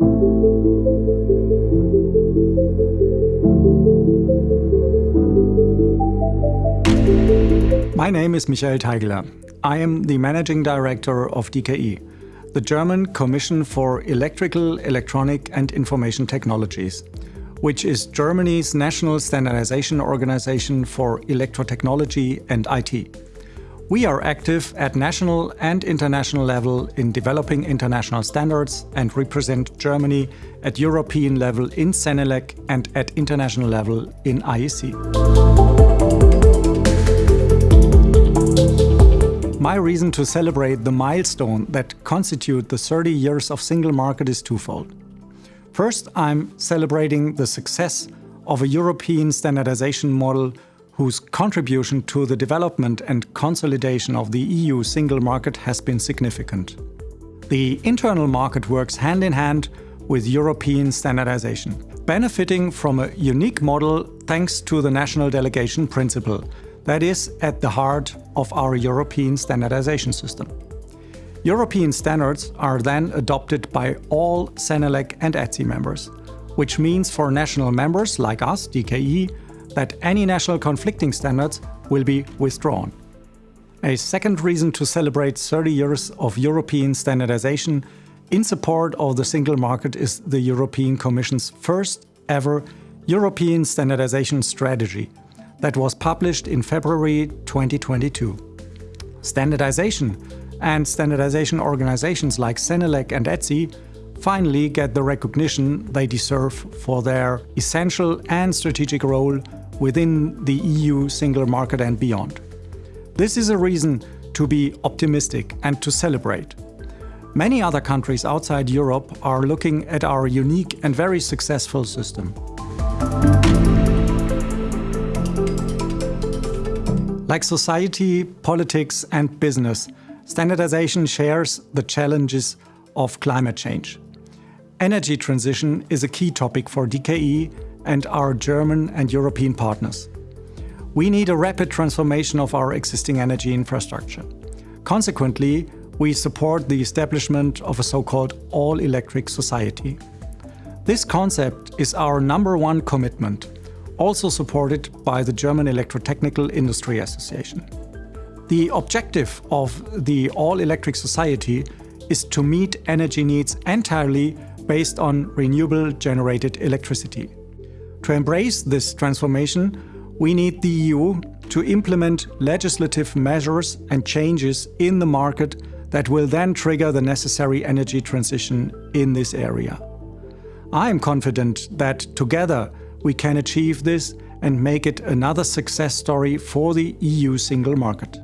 My name is Michael Teigeler. I am the Managing Director of DKE, the German Commission for Electrical, Electronic and Information Technologies, which is Germany's national standardization organization for electrotechnology and IT. We are active at national and international level in developing international standards and represent Germany at European level in CENELEC and at international level in IEC. My reason to celebrate the milestone that constitute the 30 years of single market is twofold. First, I'm celebrating the success of a European standardization model whose contribution to the development and consolidation of the EU single market has been significant. The internal market works hand in hand with European standardization, benefiting from a unique model thanks to the national delegation principle, that is at the heart of our European standardization system. European standards are then adopted by all CENELEC and ETSI members, which means for national members like us, DKE, that any national conflicting standards will be withdrawn. A second reason to celebrate 30 years of European standardization in support of the single market is the European Commission's first ever European standardization strategy, that was published in February 2022. Standardization and standardization organizations like CENELEC and ETSI finally get the recognition they deserve for their essential and strategic role within the EU single market and beyond. This is a reason to be optimistic and to celebrate. Many other countries outside Europe are looking at our unique and very successful system. Like society, politics and business, standardization shares the challenges of climate change. Energy transition is a key topic for DKE and our German and European partners. We need a rapid transformation of our existing energy infrastructure. Consequently, we support the establishment of a so-called all-electric society. This concept is our number one commitment also supported by the German Electrotechnical Industry Association. The objective of the all-electric society is to meet energy needs entirely based on renewable generated electricity. To embrace this transformation, we need the EU to implement legislative measures and changes in the market that will then trigger the necessary energy transition in this area. I am confident that together we can achieve this and make it another success story for the EU single market.